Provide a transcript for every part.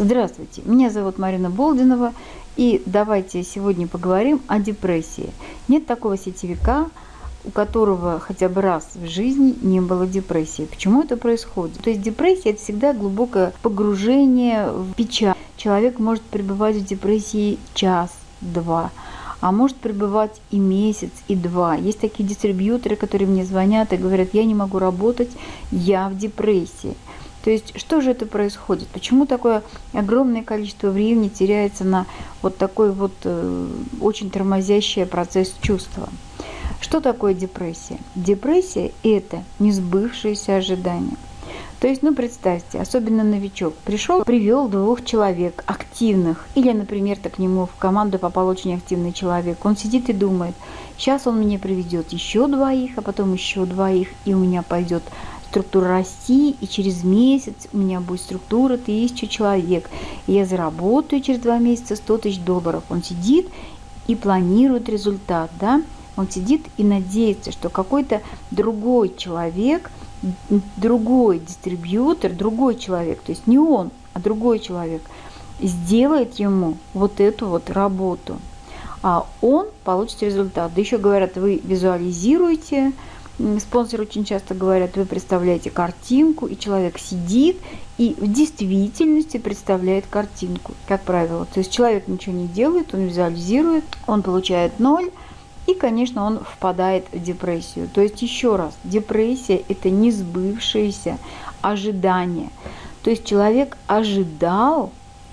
Здравствуйте, меня зовут Марина Болдинова, и давайте сегодня поговорим о депрессии. Нет такого сетевика, у которого хотя бы раз в жизни не было депрессии. Почему это происходит? То есть депрессия – это всегда глубокое погружение в печаль. Человек может пребывать в депрессии час-два, а может пребывать и месяц, и два. Есть такие дистрибьюторы, которые мне звонят и говорят, я не могу работать, я в депрессии. То есть что же это происходит? Почему такое огромное количество времени теряется на вот такой вот э, очень тормозящий процесс чувства? Что такое депрессия? Депрессия – это несбывшиеся ожидания. То есть, ну представьте, особенно новичок, пришел, привел двух человек активных, или, например, так к нему в команду попал очень активный человек, он сидит и думает, сейчас он мне приведет еще двоих, а потом еще двоих, и у меня пойдет структура расти, и через месяц у меня будет структура тысячи человек. И я заработаю через два месяца 100 тысяч долларов. Он сидит и планирует результат, да? Он сидит и надеется, что какой-то другой человек, другой дистрибьютор, другой человек, то есть не он, а другой человек, сделает ему вот эту вот работу. А он получит результат. Да еще говорят, вы визуализируете, Спонсоры очень часто говорят, вы представляете картинку, и человек сидит и в действительности представляет картинку, как правило. То есть человек ничего не делает, он визуализирует, он получает ноль, и, конечно, он впадает в депрессию. То есть, еще раз, депрессия – это не сбывшееся ожидание. То есть человек ожидал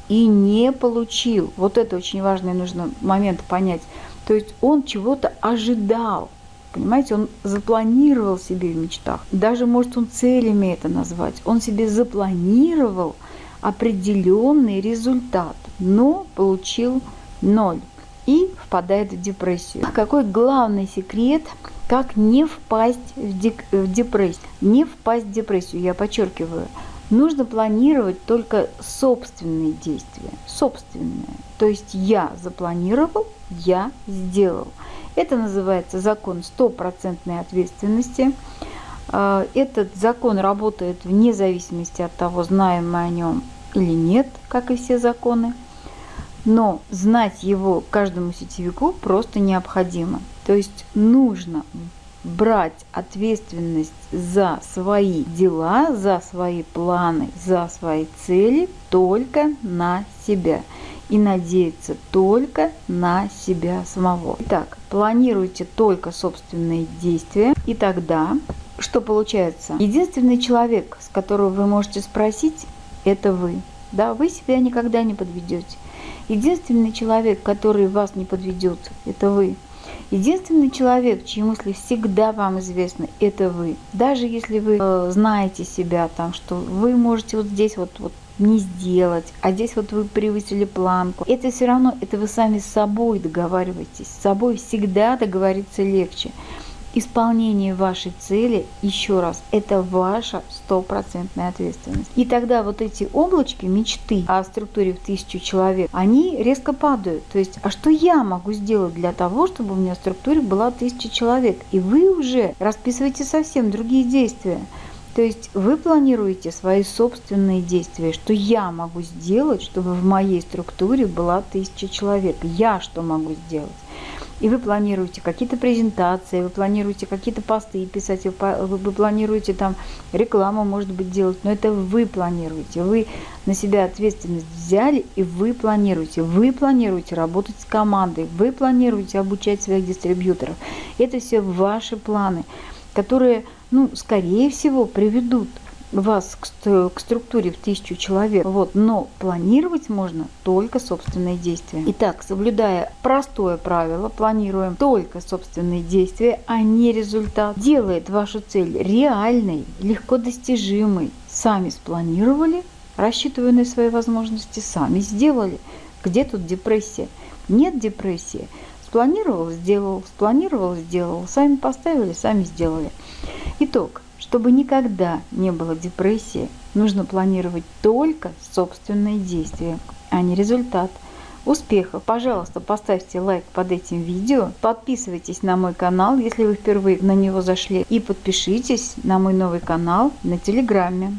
и не получил. Вот это очень важный нужно момент понять. То есть он чего-то ожидал, Понимаете, он запланировал себе в мечтах. Даже, может, он целями это назвать. Он себе запланировал определенный результат, но получил ноль и впадает в депрессию. Какой главный секрет, как не впасть в, в депрессию? Не впасть в депрессию, я подчеркиваю. Нужно планировать только собственные действия, собственные. То есть я запланировал, я сделал. Это называется закон стопроцентной ответственности. А, этот закон работает вне зависимости от того, знаем мы о нем или нет, как и все законы. Но знать его каждому сетевику просто необходимо. То есть нужно брать ответственность за свои дела, за свои планы, за свои цели только на себя и надеяться только на себя самого. Итак, планируйте только собственные действия, и тогда что получается? Единственный человек, с которого вы можете спросить, это вы. Да, вы себя никогда не подведете. Единственный человек, который вас не подведет, это вы. Единственный человек, чьи мысли всегда вам известны, это вы. Даже если вы э, знаете себя, там, что вы можете вот здесь вот, вот не сделать, а здесь вот вы превысили планку. Это все равно, это вы сами с собой договариваетесь. С собой всегда договориться легче. Исполнение вашей цели, еще раз, это ваша стопроцентная ответственность. И тогда вот эти облачки мечты о структуре в тысячу человек, они резко падают. То есть, а что я могу сделать для того, чтобы у меня в структуре была тысяча человек? И вы уже расписываете совсем другие действия. То есть вы планируете свои собственные действия, что я могу сделать, чтобы в моей структуре была тысяча человек. Я что могу сделать? И вы планируете какие-то презентации, вы планируете какие-то посты писать, вы планируете там рекламу, может быть, делать, но это вы планируете. Вы на себя ответственность взяли, и вы планируете. Вы планируете работать с командой, вы планируете обучать своих дистрибьюторов. Это все ваши планы которые, ну, скорее всего, приведут вас к, структуре в тысячу человек. Вот, но планировать можно только собственные действия. Итак, соблюдая простое правило, планируем только собственные действия, а не результат. Делает вашу цель реальной, легко достижимой. Сами спланировали, рассчитывая на свои возможности, сами сделали. Где тут депрессия? Нет депрессии. Спланировал, сделал, спланировал, сделал. Сами поставили, сами сделали. Итог. Чтобы никогда не было депрессии, нужно планировать только собственные действия, а не результат. Успехов! Пожалуйста, поставьте лайк под этим видео, подписывайтесь на мой канал, если вы впервые на него зашли, и подпишитесь на мой новый канал на Телеграме.